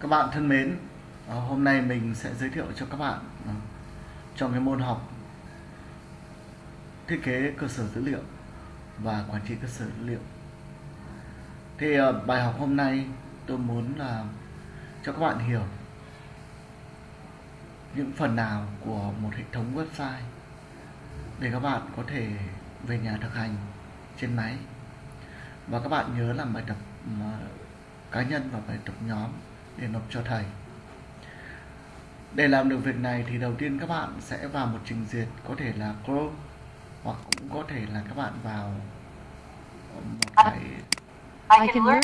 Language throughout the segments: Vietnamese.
Các bạn thân mến, ờ, hôm nay mình sẽ giới thiệu cho các bạn ờ, trong cái môn học thiết kế cơ sở dữ liệu và quản trị cơ sở dữ liệu. Thì ờ, bài học hôm nay tôi muốn là cho các bạn hiểu những phần nào của một hệ thống website để các bạn có thể về nhà thực hành trên máy và các bạn nhớ làm bài tập cá nhân và bài tập nhóm để nộp cho thầy. Để làm được việc này thì đầu tiên các bạn sẽ vào một trình duyệt có thể là Chrome hoặc cũng có thể là các bạn vào một cái I can learn.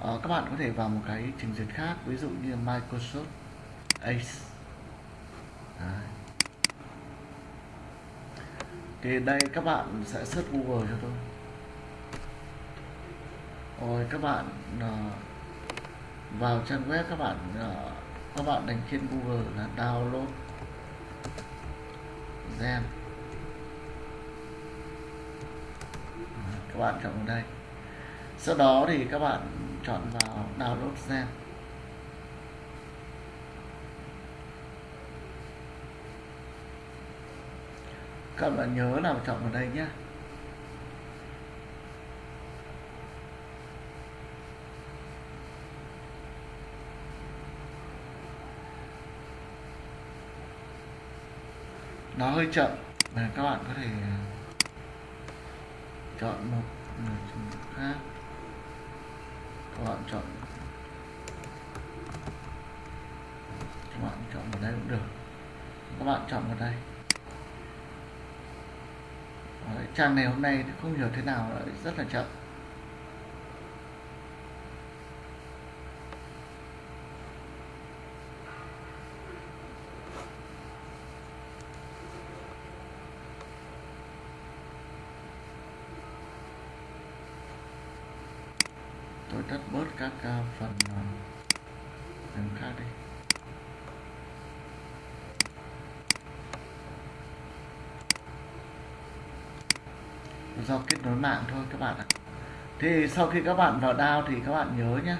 ờ, các bạn có thể vào một cái trình duyệt khác ví dụ như Microsoft Ace. Đấy. thì đây các bạn sẽ search Google cho tôi. Rồi các bạn ờ, vào trang web các bạn ờ, các bạn đánh trên Google là download Gem các bạn chọn vào đây. Sau đó thì các bạn chọn vào download Gem các bạn nhớ là chọn vào đây nhé nó hơi chậm. Là các bạn có thể chọn một người khác. Các bạn chọn các bạn chọn vào đây cũng được. Các bạn chọn vào đây. Đấy, trang này hôm nay không hiểu thế nào lại rất là chậm. Tôi tắt bớt các uh, phần ờ, phần khác đi. Do kết nối mạng thôi các bạn ạ. Thì sau khi các bạn vào DAO thì các bạn nhớ nhé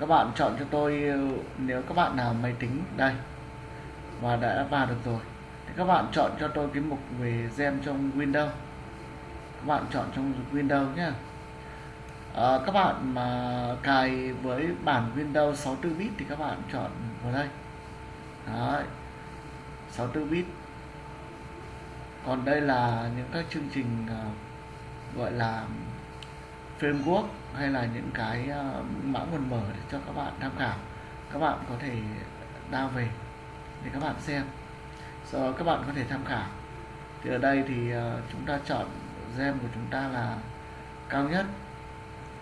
các bạn chọn cho tôi ờ, nếu các bạn nào máy tính đây và đã vào được rồi thì các bạn chọn cho tôi cái mục về gem trong Windows. Các bạn chọn trong Windows nhé à, các bạn mà cài với bản Windows 64 bit thì các bạn chọn vào đây. Đấy. 64 bit. Còn đây là những các chương trình uh, gọi là framework hay là những cái uh, mã nguồn mở để cho các bạn tham khảo. Các bạn có thể download về để các bạn xem. Sau đó các bạn có thể tham khảo. Thì ở đây thì uh, chúng ta chọn gem của chúng ta là cao nhất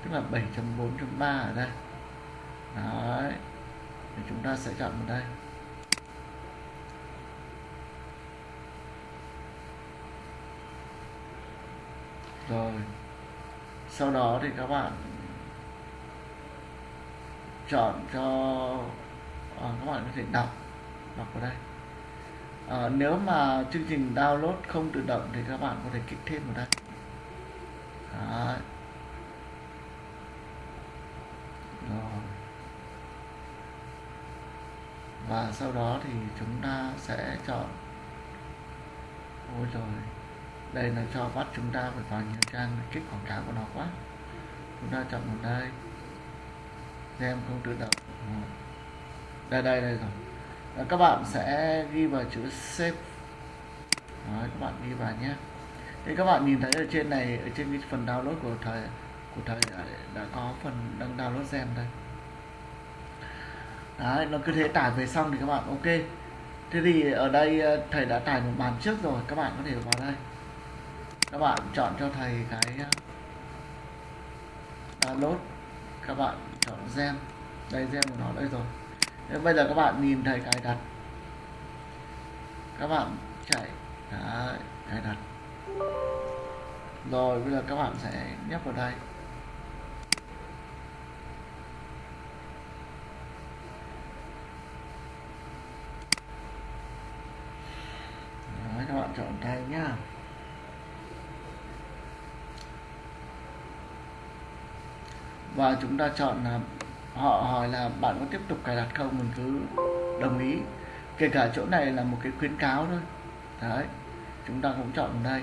tức là 7.4.3 ở đây. Đấy. Thì chúng ta sẽ chọn vào đây. Rồi. Sau đó thì các bạn chọn cho à, các bạn có thể đọc đọc vào đây. À, nếu mà chương trình download không tự động thì các bạn có thể kích thêm vào đây. Đấy. rồi và sau đó thì chúng ta sẽ chọn. Ôi rồi đây là cho bắt chúng ta phải vào nhiều trang kích quảng cáo của nó quá. Chúng ta chọn vào đây. Xem không tự động. Đây đây đây rồi. Và các bạn sẽ ghi vào chữ save. Đấy, các bạn ghi vào nhé. Thì các bạn nhìn thấy ở trên này ở trên cái phần download của thầy của thầy đã, ờ, đã có phần đang download gem đây. Đấy, nó cứ thế tải về xong thì các bạn ok. Thế thì ở đây ờ, thầy đã tải một bản trước rồi các bạn có thể vào đây. Các bạn chọn cho thầy cái ờ, download. Các bạn chọn gem. Đây gem của nó đây rồi. Thế bây giờ các bạn nhìn thầy cài đặt. Các bạn chạy. Đấy, cài đặt. Rồi bây giờ các bạn sẽ nhấp vào đây Đấy, các này nhá. Và chúng ta chọn là, họ hỏi là bạn có tiếp tục cài đặt không mình cứ đồng ý. Kể cả chỗ này là một cái khuyến cáo thôi. Đấy, chúng ta cũng chọn đây.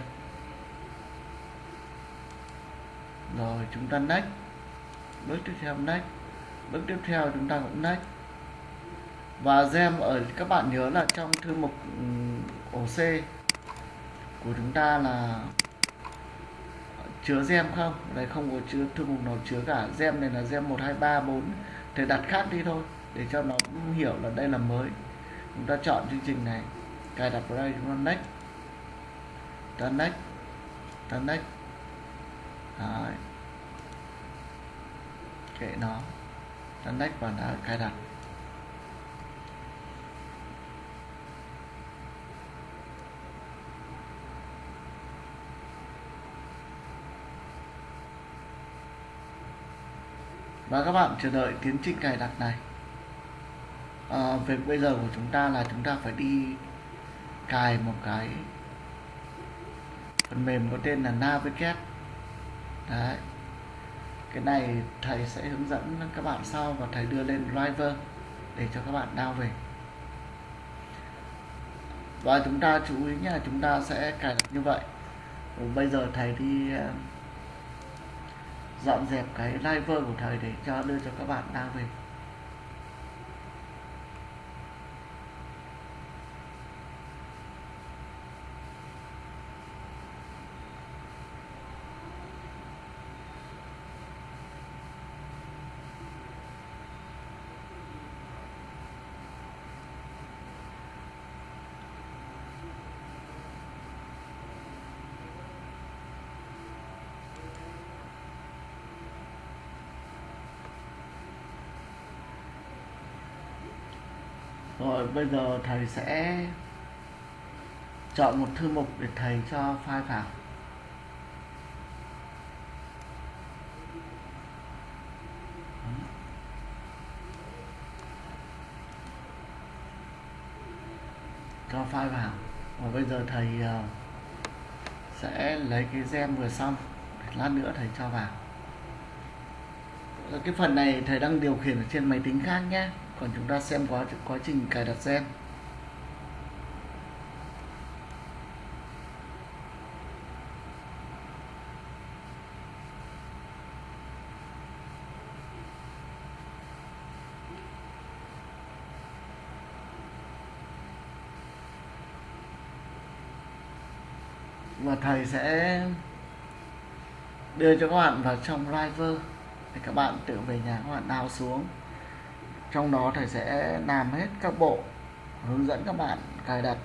Rồi, chúng ta next. Bước tiếp theo next. Bước tiếp theo chúng ta cũng next. Và gem ở, các bạn nhớ là trong thư mục ừ, ổ C của chúng ta là ờ, chứa gem không? Đây không có chứa thư mục nào chứa cả gem này là gem một, hai, ba, bốn. Thì đặt khác đi thôi, để cho nó hiểu là đây là mới. Chúng ta chọn chương trình này. Cài đặt vào đây, chúng ta next. Ta next. Ta next. Đấy. kệ nó. Ta next và đã, cài đặt. Và các bạn chờ đợi tiến trình cài đặt này. Ờ, à, việc bây giờ của chúng ta là chúng ta phải đi cài một cái phần mềm có tên là Navigate. Đấy. Cái này thầy sẽ hướng dẫn các bạn sau và thầy đưa lên driver để cho các bạn download về. Và chúng ta chú ý nhé chúng ta sẽ cài đặt như vậy. Bây giờ thầy đi ờ, dọn dẹp cái live của thầy để cho đưa cho các bạn đang về. Rồi, bây giờ thầy sẽ chọn một thư mục để thầy cho file vào. Cho file vào. Và bây giờ thầy ờ, sẽ lấy cái gem vừa xong lát nữa thầy cho vào. Cái phần này thầy đang điều khiển ở trên máy tính khác nhé còn chúng ta xem quá quá trình cài đặt gen. Và thầy sẽ đưa cho các bạn vào trong driver để các bạn tự về nhà các bạn đào xuống trong đó thầy sẽ làm hết các bộ hướng dẫn các bạn cài đặt.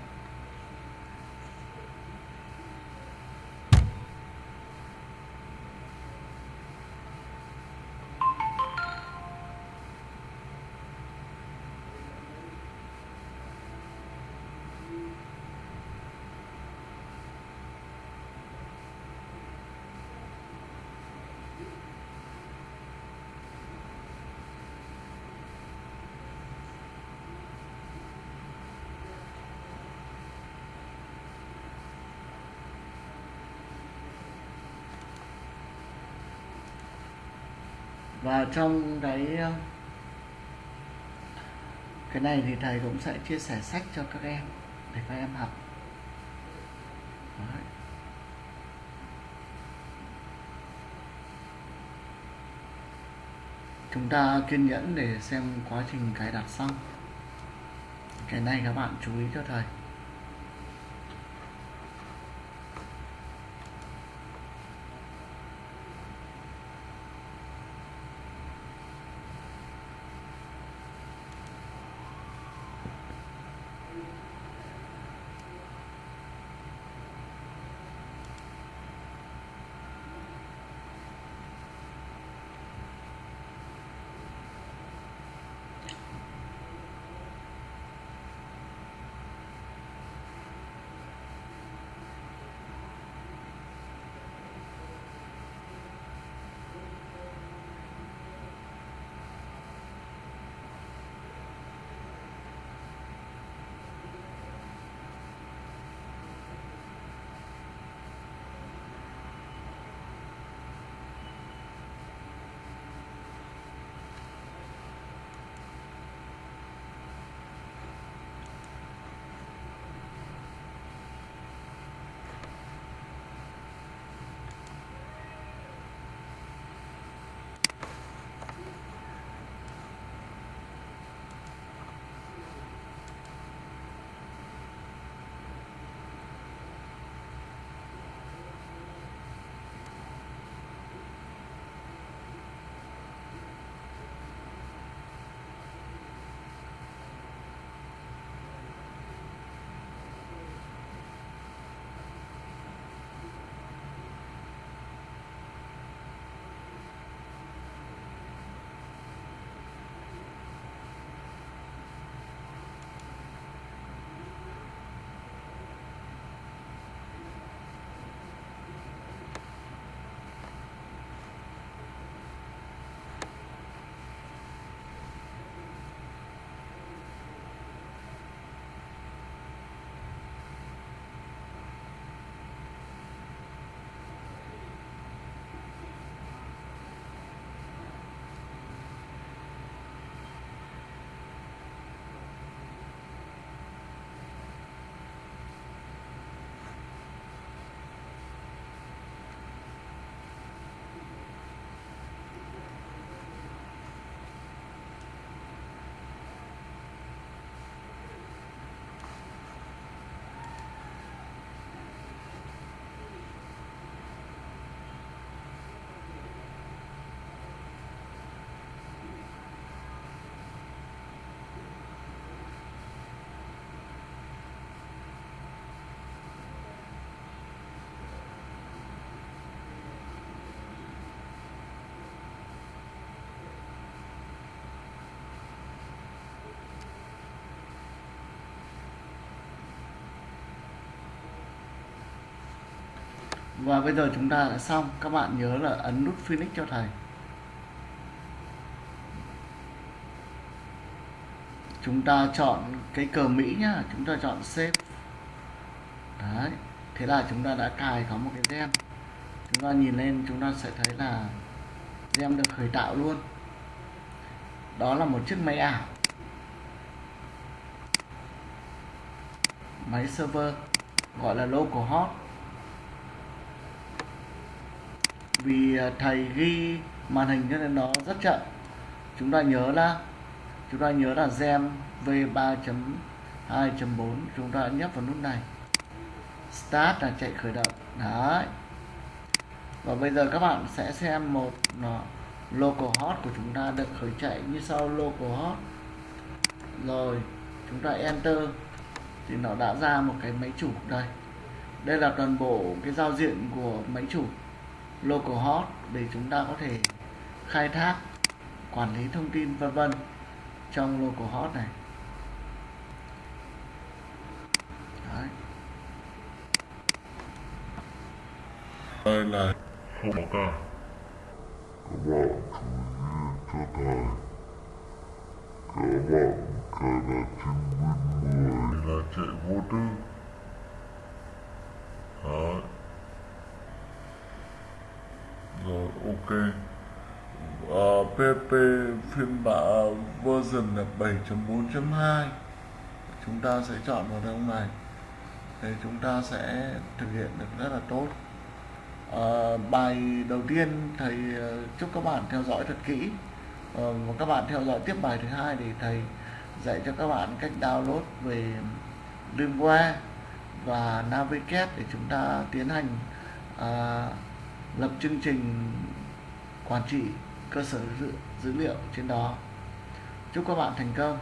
Và trong cái ờ, cái này thì thầy cũng sẽ chia sẻ sách cho các em để các em học. Đấy. chúng ta kiên nhẫn để xem quá trình cài đặt xong. Cái này các bạn chú ý cho thầy. Và bây giờ chúng ta đã xong. Các bạn nhớ là ấn nút Phoenix cho thầy. Chúng ta chọn cái cờ Mỹ nhá. Chúng ta chọn save. Đấy. Thế là chúng ta đã cài có một cái gem chúng ta nhìn lên, chúng ta sẽ thấy là gem được khởi tạo luôn. Đó là một chiếc máy ảo. Máy server, gọi là local hot. Vì à, thầy ghi màn hình cho nên nó rất chậm. Chúng ta nhớ là, chúng ta nhớ là gem v3.2.4 chúng ta nhấp vào nút này. Start là chạy khởi động. Đấy. Và bây giờ các bạn sẽ xem một nó local hot của chúng ta được khởi chạy như sau, local hot. Rồi, chúng ta enter. Thì nó đã ra một cái máy chủ đây. Đây là toàn bộ cái giao diện của máy chủ local hot để chúng ta có thể khai thác quản lý thông tin vân vân trong local hot này Đấy. đây là không có cả các bạn chú ý cho thầy các bạn cài đặt trên Win 10 là chạy vô tư Đấy. rồi ok. Ờ, uh, PP phiên bản version là 7.4.2 chúng ta sẽ chọn vào trong này. Thì chúng ta sẽ thực hiện được rất là tốt. Uh, bài đầu tiên thầy ờ, chúc các bạn theo dõi thật kỹ. Uh, và các bạn theo dõi tiếp bài thứ hai thì thầy dạy cho các bạn cách download về Limeware và Navigate để chúng ta tiến hành uh, lập chương trình quản trị cơ sở dữ, dữ liệu trên đó. Chúc các bạn thành công.